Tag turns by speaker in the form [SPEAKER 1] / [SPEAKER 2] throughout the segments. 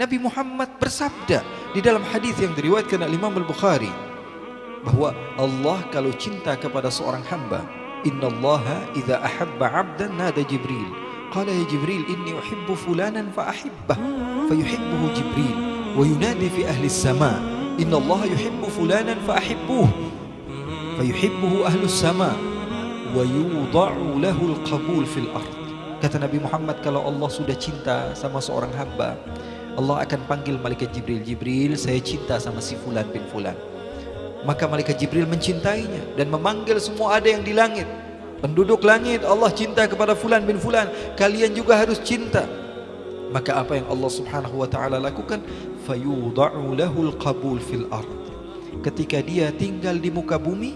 [SPEAKER 1] Nabi Muhammad bersabda di dalam hadis yang diriwayatkan oleh Imam Al-Bukhari bahwa Allah kalau cinta kepada seorang hamba Inna Allah idza ahabba 'abdan nada Jibril. Qala ya Jibril inni uhibbu fulanan fa ahibbah fayuhibbuhu Jibril wa yunadi fi ahli as-sama. Inna Allah yuhibbu fulanan fa ahibbuh fayuhibbuhu ahli as-sama wa yudha'u lahu al-qabul fil ard. Kata Nabi Muhammad kalau Allah sudah cinta sama seorang hamba Allah akan panggil malaikat Jibril Jibril saya cinta sama si fulan bin fulan Maka malaikat Jibril mencintainya dan memanggil semua ada yang di langit. Penduduk langit Allah cinta kepada fulan bin fulan, kalian juga harus cinta. Maka apa yang Allah Subhanahu wa taala lakukan? Fayudha'u lahul qabul fil ard. Ketika dia tinggal di muka bumi,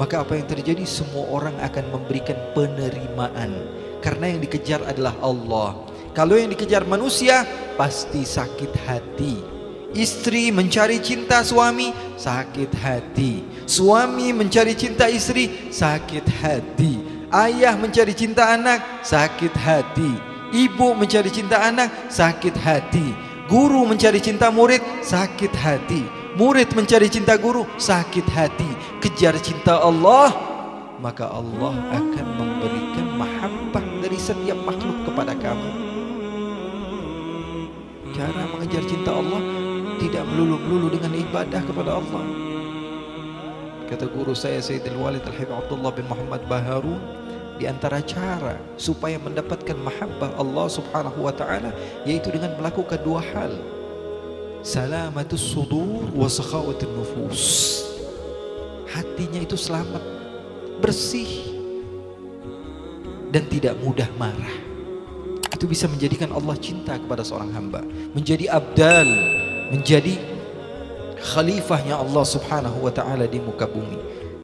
[SPEAKER 1] maka apa yang terjadi? Semua orang akan memberikan penerimaan karena yang dikejar adalah Allah. Kalau yang dikejar manusia pasti sakit hati. Istri mencari cinta suami sakit hati. Suami mencari cinta istri sakit hati. Ayah mencari cinta anak sakit hati. Ibu mencari cinta anak sakit hati. Guru mencari cinta murid sakit hati. Murid mencari cinta guru sakit hati. Kejar cinta Allah maka Allah akan memberikan mahabbah dari setiap makhluk kepada kamu. Tidak melulu-melulu dengan ibadah kepada Allah. Kata guru saya Sayyidil Walid Al-Habib Abdullah bin Muhammad Baharun di antara cara supaya mendapatkan mahabbah Allah Subhanahu wa taala yaitu dengan melakukan dua hal. Salamatus sudur wa sakhawatun nufus. Hatinya itu selamat, bersih dan tidak mudah marah. Itu bisa menjadikan Allah cinta kepada seorang hamba, menjadi abdal menjadi khalifahnya Allah Subhanahu wa taala di muka bumi.